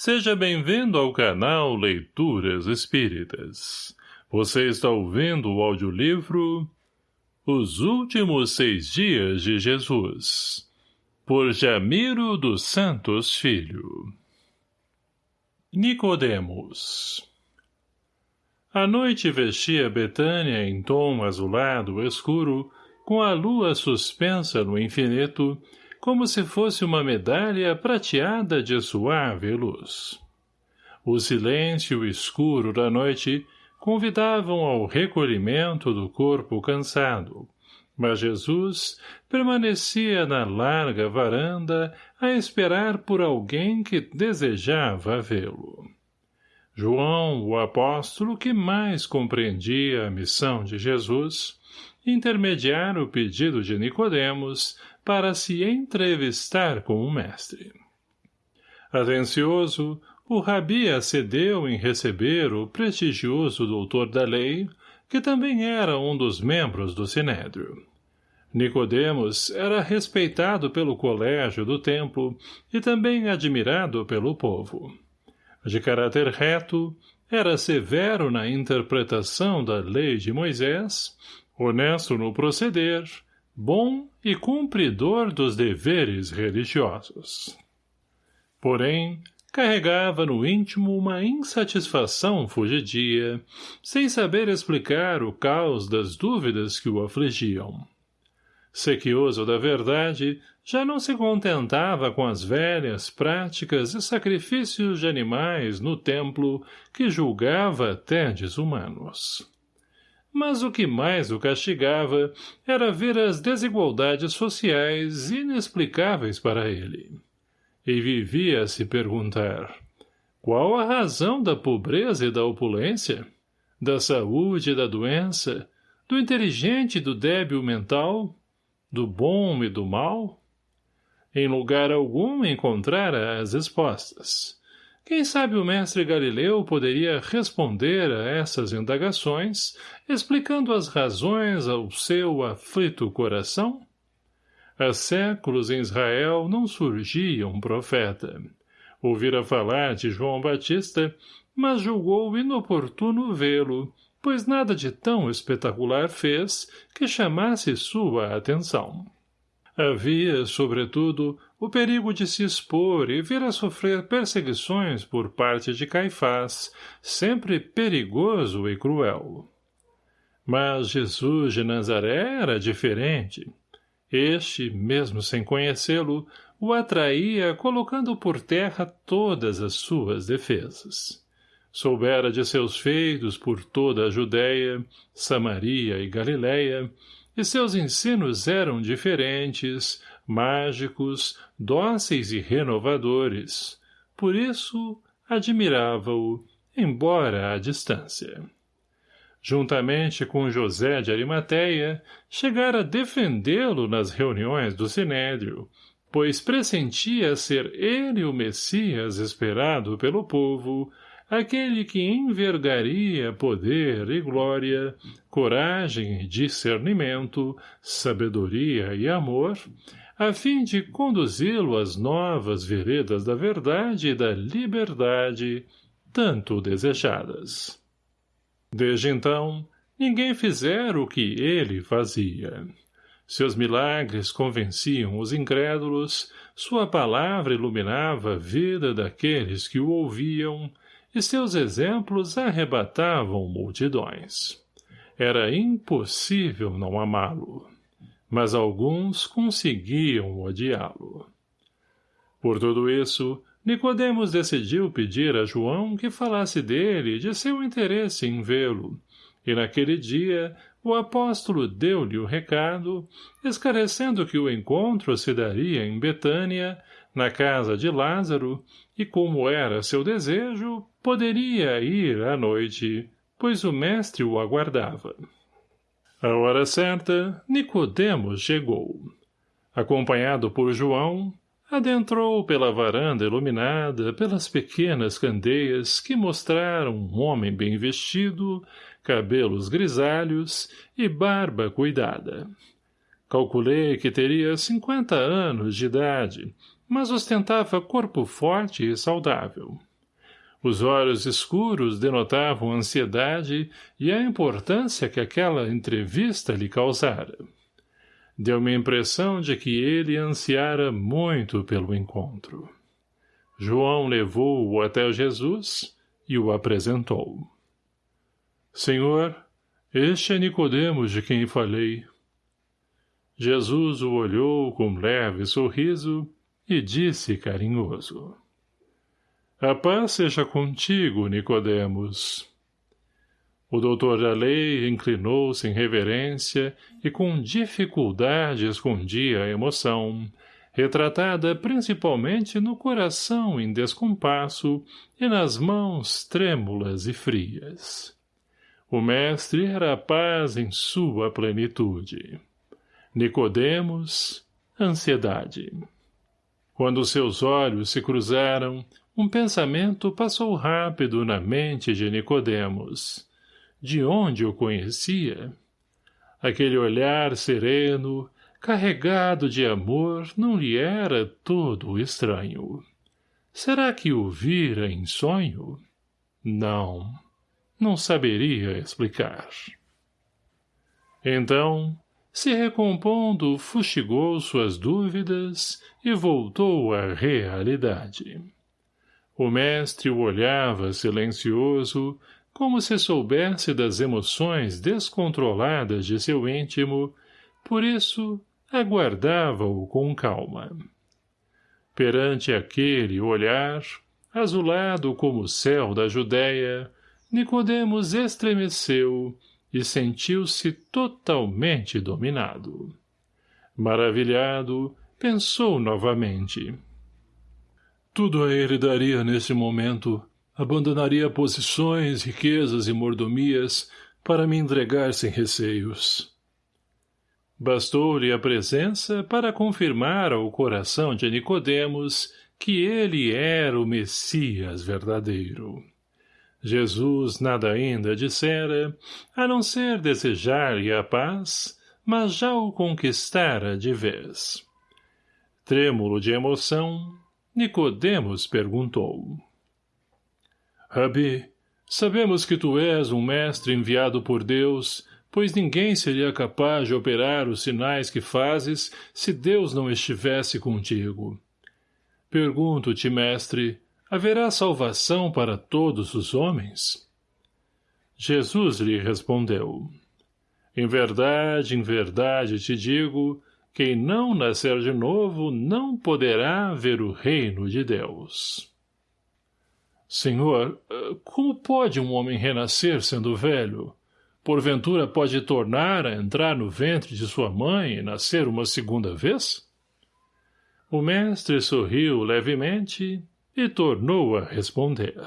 Seja bem-vindo ao canal Leituras Espíritas. Você está ouvindo o audiolivro Os Últimos Seis Dias de Jesus, por Jamiro dos Santos Filho. Nicodemos A noite vestia Betânia em tom azulado escuro, com a lua suspensa no infinito, como se fosse uma medalha prateada de suave luz. O silêncio escuro da noite convidavam ao recolhimento do corpo cansado, mas Jesus permanecia na larga varanda a esperar por alguém que desejava vê-lo. João, o apóstolo que mais compreendia a missão de Jesus, intermediar o pedido de Nicodemos para se entrevistar com o mestre. Atencioso, o rabi acedeu em receber o prestigioso doutor da lei, que também era um dos membros do Sinédrio. Nicodemos era respeitado pelo colégio do templo e também admirado pelo povo. De caráter reto, era severo na interpretação da lei de Moisés, honesto no proceder, bom e cumpridor dos deveres religiosos. Porém, carregava no íntimo uma insatisfação fugidia, sem saber explicar o caos das dúvidas que o afligiam. Sequioso da verdade, já não se contentava com as velhas práticas e sacrifícios de animais no templo que julgava até desumanos mas o que mais o castigava era ver as desigualdades sociais inexplicáveis para ele. E vivia a se perguntar, qual a razão da pobreza e da opulência? Da saúde e da doença? Do inteligente e do débil mental? Do bom e do mal? Em lugar algum encontrara as respostas. Quem sabe o mestre Galileu poderia responder a essas indagações, explicando as razões ao seu aflito coração? Há séculos em Israel não surgia um profeta. Ouvira falar de João Batista, mas julgou inoportuno vê-lo, pois nada de tão espetacular fez que chamasse sua atenção. Havia, sobretudo, o perigo de se expor e vir a sofrer perseguições por parte de Caifás, sempre perigoso e cruel. Mas Jesus de Nazaré era diferente. Este, mesmo sem conhecê-lo, o atraía colocando por terra todas as suas defesas. Soubera de seus feitos por toda a Judéia, Samaria e Galiléia, e seus ensinos eram diferentes, mágicos, dóceis e renovadores. Por isso, admirava-o, embora à distância. Juntamente com José de Arimateia, chegara a defendê-lo nas reuniões do Sinédrio, pois pressentia ser ele o Messias esperado pelo povo, aquele que envergaria poder e glória, coragem e discernimento, sabedoria e amor, a fim de conduzi-lo às novas veredas da verdade e da liberdade, tanto desejadas. Desde então, ninguém fizera o que ele fazia. Seus milagres convenciam os incrédulos, sua palavra iluminava a vida daqueles que o ouviam, e seus exemplos arrebatavam multidões. Era impossível não amá-lo, mas alguns conseguiam odiá-lo. Por tudo isso, Nicodemos decidiu pedir a João que falasse dele e de seu interesse em vê-lo, e naquele dia o apóstolo deu-lhe o recado, esclarecendo que o encontro se daria em Betânia, na casa de Lázaro, e como era seu desejo, poderia ir à noite, pois o mestre o aguardava. A hora certa, Nicodemos chegou. Acompanhado por João, adentrou pela varanda iluminada pelas pequenas candeias que mostraram um homem bem vestido, cabelos grisalhos e barba cuidada. Calculei que teria cinquenta anos de idade, mas ostentava corpo forte e saudável. Os olhos escuros denotavam ansiedade e a importância que aquela entrevista lhe causara. Deu-me a impressão de que ele ansiara muito pelo encontro. João levou-o até Jesus e o apresentou. Senhor, este é Nicodemos de quem falei. Jesus o olhou com leve sorriso e disse carinhoso. A paz seja contigo, Nicodemos. O doutor da lei inclinou-se em reverência e com dificuldade escondia a emoção, retratada principalmente no coração em descompasso e nas mãos trêmulas e frias. O mestre era a paz em sua plenitude. Nicodemos, ansiedade. Quando seus olhos se cruzaram, um pensamento passou rápido na mente de Nicodemos. De onde o conhecia? Aquele olhar sereno, carregado de amor, não lhe era todo estranho. Será que o vira em sonho? Não, não saberia explicar. Então, se recompondo, fustigou suas dúvidas e voltou à realidade. O mestre o olhava silencioso, como se soubesse das emoções descontroladas de seu íntimo, por isso aguardava-o com calma. Perante aquele olhar, azulado como o céu da Judéia, Nicodemos estremeceu e sentiu-se totalmente dominado. Maravilhado, pensou novamente. Tudo a ele daria nesse momento, abandonaria posições, riquezas e mordomias para me entregar sem receios. Bastou-lhe a presença para confirmar ao coração de Nicodemos que ele era o Messias verdadeiro. Jesus nada ainda dissera, a não ser desejar-lhe a paz, mas já o conquistara de vez. Trêmulo de emoção, Nicodemos perguntou. Rabi, sabemos que tu és um mestre enviado por Deus, pois ninguém seria capaz de operar os sinais que fazes se Deus não estivesse contigo. Pergunto-te, mestre, haverá salvação para todos os homens? Jesus lhe respondeu, Em verdade, em verdade te digo, quem não nascer de novo não poderá ver o reino de Deus. Senhor, como pode um homem renascer sendo velho? Porventura pode tornar a entrar no ventre de sua mãe e nascer uma segunda vez? O mestre sorriu levemente e tornou a responder.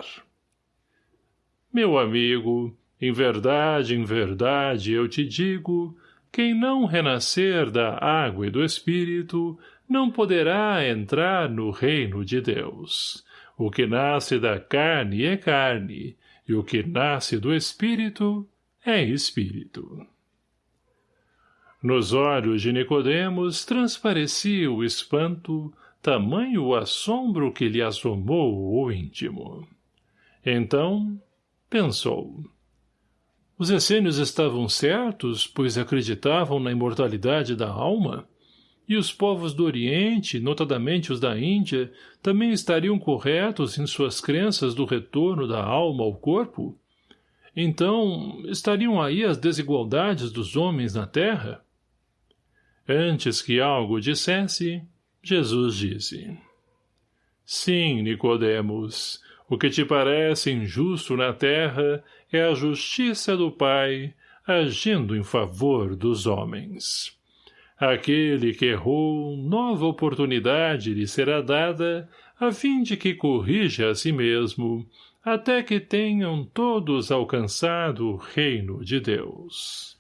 Meu amigo, em verdade, em verdade, eu te digo, quem não renascer da água e do Espírito não poderá entrar no reino de Deus. O que nasce da carne é carne, e o que nasce do Espírito é Espírito. Nos olhos de Nicodemos transparecia o espanto, tamanho o assombro que lhe assomou o íntimo. Então, pensou. Os essênios estavam certos, pois acreditavam na imortalidade da alma? E os povos do Oriente, notadamente os da Índia, também estariam corretos em suas crenças do retorno da alma ao corpo? Então, estariam aí as desigualdades dos homens na terra? Antes que algo dissesse, Jesus disse, Sim, Nicodemos, o que te parece injusto na terra é a justiça do Pai agindo em favor dos homens. Aquele que errou, nova oportunidade lhe será dada, a fim de que corrija a si mesmo, até que tenham todos alcançado o reino de Deus.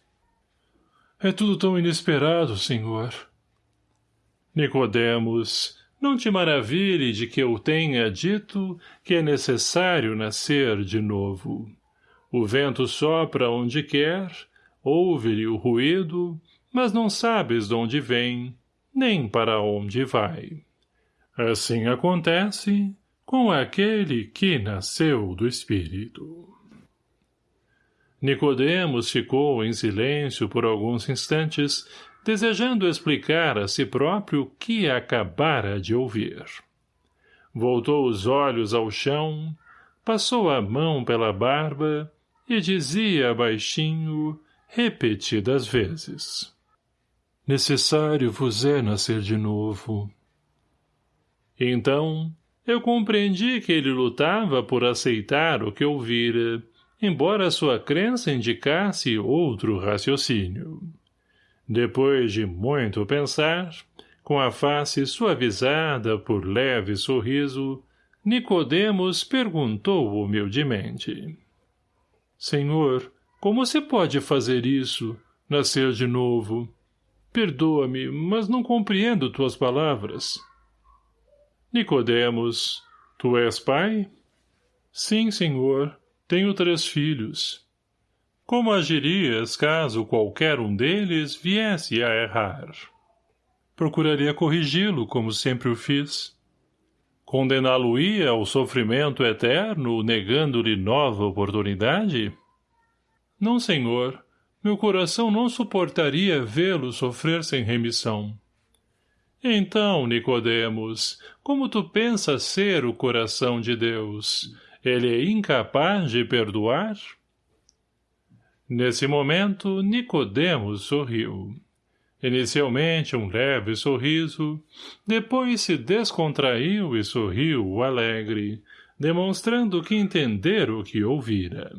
É tudo tão inesperado, Senhor, Nicodemos, não te maravilhe de que eu tenha dito que é necessário nascer de novo. O vento sopra onde quer, ouve-lhe o ruído, mas não sabes de onde vem, nem para onde vai. Assim acontece com aquele que nasceu do Espírito. Nicodemos ficou em silêncio por alguns instantes, desejando explicar a si próprio o que acabara de ouvir. Voltou os olhos ao chão, passou a mão pela barba e dizia baixinho, repetidas vezes. Necessário vos é nascer de novo. Então, eu compreendi que ele lutava por aceitar o que ouvira, embora sua crença indicasse outro raciocínio. Depois de muito pensar, com a face suavizada por leve sorriso, Nicodemos perguntou humildemente. Senhor, como se pode fazer isso, nascer de novo? Perdoa-me, mas não compreendo tuas palavras. Nicodemos, tu és pai? Sim, senhor, tenho três filhos. Como agirias caso qualquer um deles viesse a errar? Procuraria corrigi-lo, como sempre o fiz. Condená-lo-ia ao sofrimento eterno, negando-lhe nova oportunidade? Não, senhor. Meu coração não suportaria vê-lo sofrer sem remissão. Então, Nicodemos, como tu pensas ser o coração de Deus? Ele é incapaz de perdoar? Nesse momento, Nicodemos sorriu. Inicialmente um leve sorriso, depois se descontraiu e sorriu alegre, demonstrando que entender o que ouvira.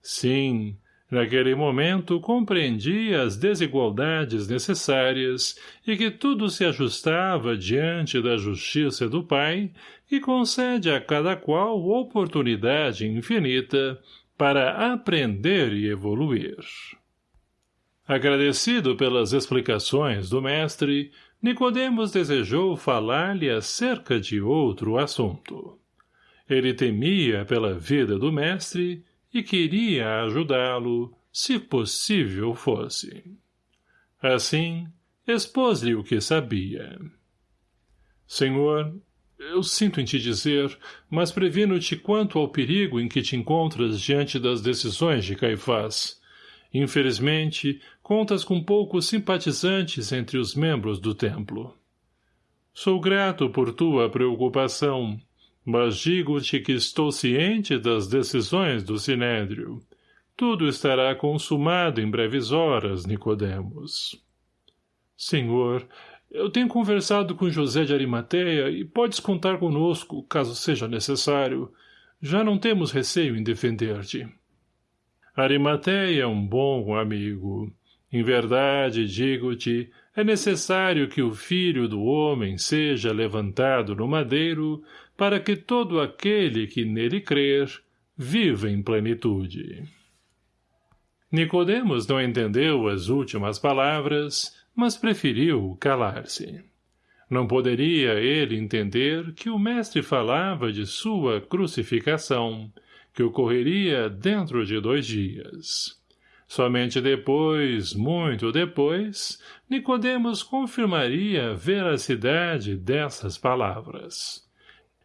Sim, naquele momento compreendia as desigualdades necessárias e que tudo se ajustava diante da justiça do Pai e concede a cada qual oportunidade infinita para aprender e evoluir. Agradecido pelas explicações do mestre, Nicodemos desejou falar-lhe acerca de outro assunto. Ele temia pela vida do mestre e queria ajudá-lo, se possível fosse. Assim, expôs-lhe o que sabia. Senhor, eu sinto em te dizer, mas previno-te quanto ao perigo em que te encontras diante das decisões de Caifás. Infelizmente, contas com poucos simpatizantes entre os membros do templo. Sou grato por tua preocupação, mas digo-te que estou ciente das decisões do Sinédrio. Tudo estará consumado em breves horas, Nicodemos. Senhor, eu tenho conversado com José de Arimateia e podes contar conosco, caso seja necessário. Já não temos receio em defender-te. Arimateia é um bom amigo. Em verdade, digo-te, é necessário que o filho do homem seja levantado no madeiro para que todo aquele que nele crer viva em plenitude. Nicodemos não entendeu as últimas palavras, mas preferiu calar-se. Não poderia ele entender que o mestre falava de sua crucificação, que ocorreria dentro de dois dias. Somente depois, muito depois, Nicodemos confirmaria a veracidade dessas palavras.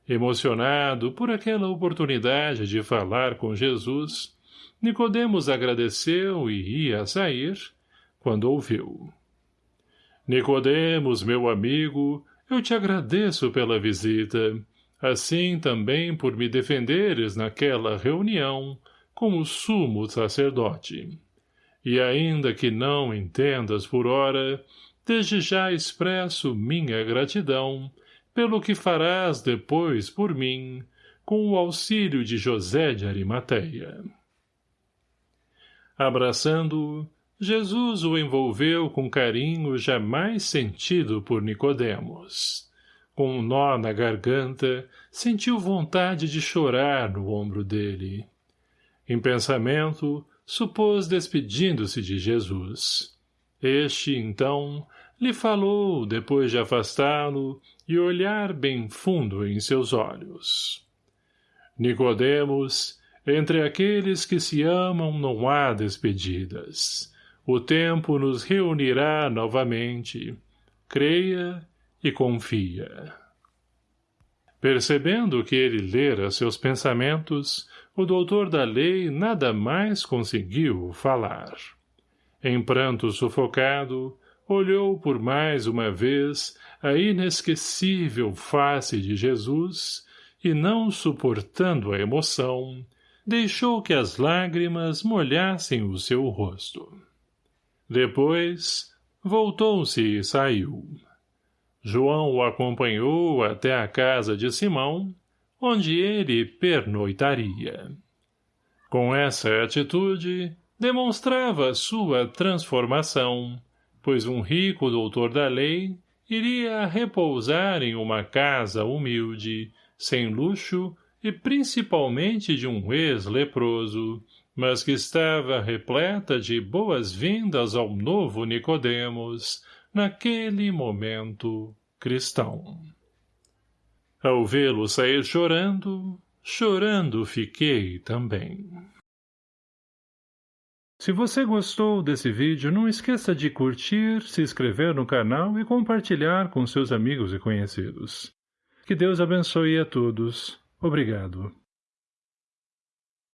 Emocionado por aquela oportunidade de falar com Jesus, Nicodemos agradeceu e ia sair, quando ouviu. Nicodemos, meu amigo, eu te agradeço pela visita, assim também por me defenderes naquela reunião, como sumo sacerdote. E ainda que não entendas por ora, desde já expresso minha gratidão pelo que farás depois por mim, com o auxílio de José de Arimateia. Abraçando-o, Jesus o envolveu com carinho jamais sentido por Nicodemos. Com um nó na garganta, sentiu vontade de chorar no ombro dele. Em pensamento, supôs despedindo-se de Jesus. Este, então, lhe falou, depois de afastá-lo, e olhar bem fundo em seus olhos. Nicodemos, entre aqueles que se amam não há despedidas. O tempo nos reunirá novamente. Creia e confia. Percebendo que ele lera seus pensamentos, o doutor da lei nada mais conseguiu falar. Em pranto sufocado, olhou por mais uma vez a inesquecível face de Jesus e, não suportando a emoção, deixou que as lágrimas molhassem o seu rosto. Depois, voltou-se e saiu. João o acompanhou até a casa de Simão, onde ele pernoitaria. Com essa atitude, demonstrava sua transformação, pois um rico doutor da lei iria repousar em uma casa humilde, sem luxo e principalmente de um ex-leproso, mas que estava repleta de boas-vindas ao novo Nicodemos, naquele momento cristão. Ao vê-lo sair chorando, chorando fiquei também. Se você gostou desse vídeo, não esqueça de curtir, se inscrever no canal e compartilhar com seus amigos e conhecidos. Que Deus abençoe a todos. Obrigado.